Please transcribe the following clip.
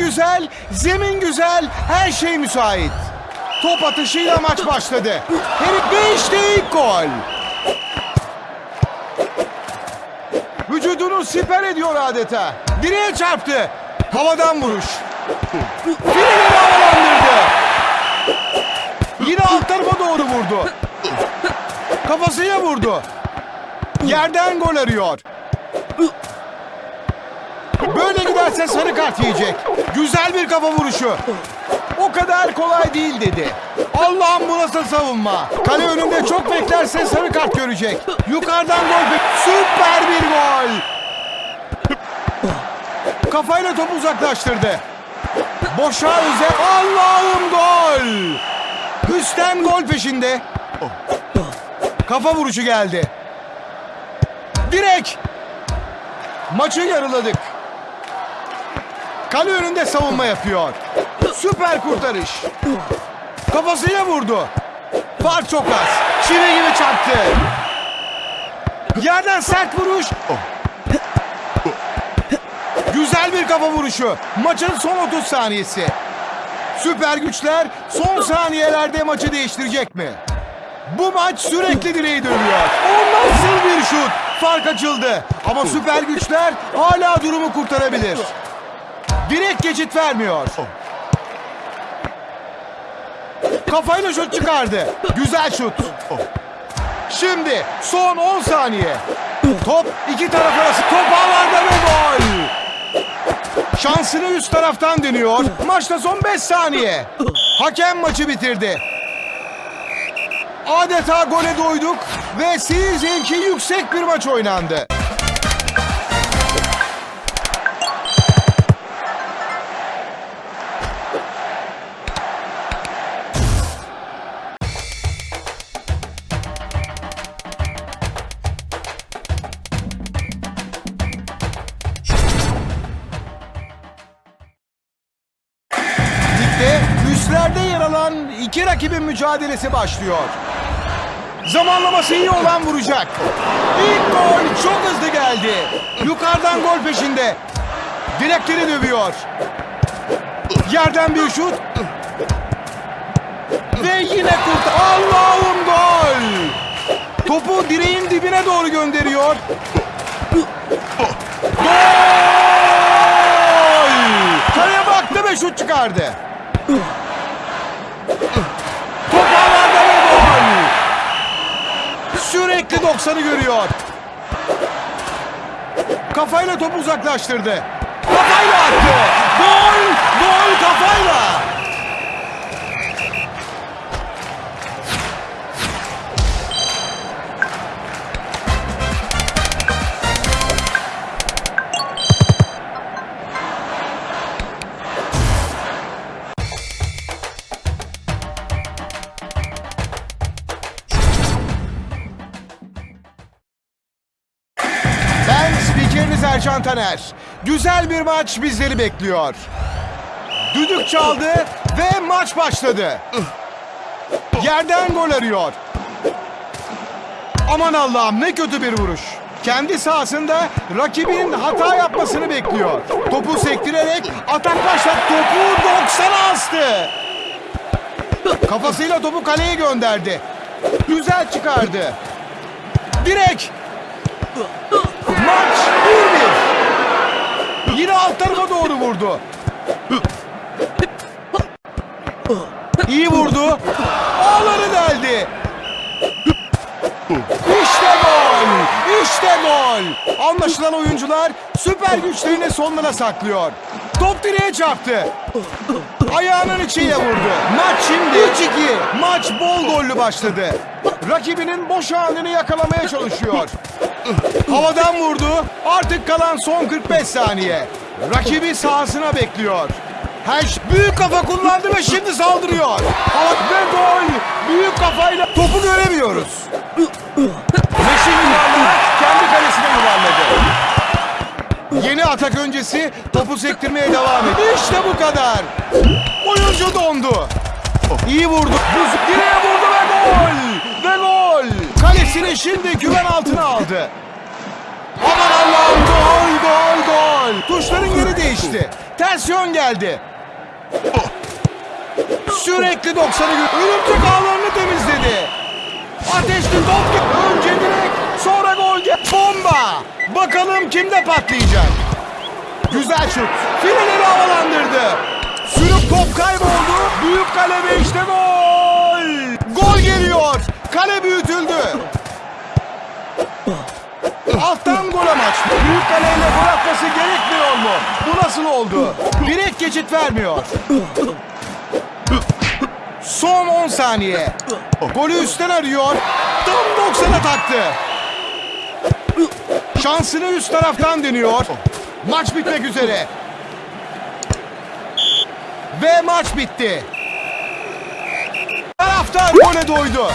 güzel, zemin güzel, her şey müsait. Top atışıyla maç başladı. Herif işte ilk gol. Vücudunu siper ediyor adeta. Direğe çarptı. Havadan vuruş. Filini havalandırdı. Yine alt tarafa doğru vurdu. Kafasıyla vurdu. Yerden gol arıyor. Böyle giderse sarı kart yiyecek. Güzel bir kafa vuruşu. O kadar kolay değil dedi. Allah'ım bu nasıl savunma. Kale önünde çok beklerse sarı kart görecek. Yukarıdan gol. Süper bir gol. Kafayla topu uzaklaştırdı. Boşa öze. Allah'ım gol. Üstten gol peşinde. Kafa vuruşu geldi. Direk. Maçı yarıladık. Kale önünde savunma yapıyor. Süper kurtarış. Kafasıyla vurdu. Fark çok az. Çivi gibi çarptı. Yerden sert vuruş. Güzel bir kafa vuruşu. Maçın son 30 saniyesi. Süper güçler son saniyelerde maçı değiştirecek mi? Bu maç sürekli direği dönüyor. O nasıl bir şut? Fark açıldı. Ama süper güçler hala durumu kurtarabilir. Direkt geçit vermiyor. Kafayla şut çıkardı. Güzel şut. Şimdi son 10 saniye. Top iki taraf arası. Top ağlarda ve gol. Şansını üst taraftan dönüyor. Maçta son 5 saniye. Hakem maçı bitirdi. Adeta gole doyduk ve zevki yüksek bir maç oynandı. İki rakibin mücadelesi başlıyor. Zamanlaması iyi olan vuracak. İlk gol çok hızlı geldi. Yukarıdan gol peşinde. Direkleri dövüyor. Yerden bir şut. Ve yine kurt. Allah'ım gol. Topu direğin dibine doğru gönderiyor. Gol! Kaleye baktı ve şut çıkardı. Sürekli 90'ı görüyor. Kafayla topu uzaklaştırdı. Kafayla attı. Gol! Gol kafayla. Ercan Taner. Güzel bir maç bizleri bekliyor. Düdük çaldı ve maç başladı. Yerden gol arıyor. Aman Allah'ım ne kötü bir vuruş. Kendi sahasında rakibin hata yapmasını bekliyor. Topu sektirerek atak başlat. Topu 90'a astı. Kafasıyla topu kaleye gönderdi. Güzel çıkardı. Direk. Maç 1-1. Yine alt tarafa doğru vurdu. İyi vurdu. Ağları deldi. İşte gol. İşte gol. Anlaşılan oyuncular süper güçlerini sonlara saklıyor. Top direğe çarptı. Ayağının içiyle vurdu. Maç şimdi 3-2. Maç bol gollü başladı. Rakibinin boş anını yakalamaya çalışıyor. Havadan vurdu. Artık kalan son 45 saniye. Rakibi sahasına bekliyor. Her şey- büyük kafa kullandı ve şimdi saldırıyor. Hava ve gol. Büyük kafayla topu göremiyoruz. Meşin yuvarlağı kendi kalesine yuvarladı. Yeni atak öncesi topu sektirmeye devam ediyor. İşte bu kadar. Oyuncu dondu. İyi vurdu. Direğe vurdu ve gol. Ve gol. Kalesini şimdi güven altına aldı. Aman Allah'ım gol. Tuşların yeri değişti. Ters geldi. Sürekli 90'ı gö- Örümcek ağlarını temizledi. Ateşli top Önce direkt sonra gol gel. Bomba. Bakalım kimde patlayacak. Güzel şut. Fileleri havalandırdı. Sürüp top kayboldu. Büyük kale ve işte gol. Gol geliyor. Kale büyütüldü. Alttan gol amaç. Büyük kaleyle gol nasıl oldu? Direkt geçit vermiyor. Son 10 saniye. Golü üstten arıyor. Tam 90'a taktı. Şansını üst taraftan deniyor. Maç bitmek üzere. Ve maç bitti. Taraftar gole doydu.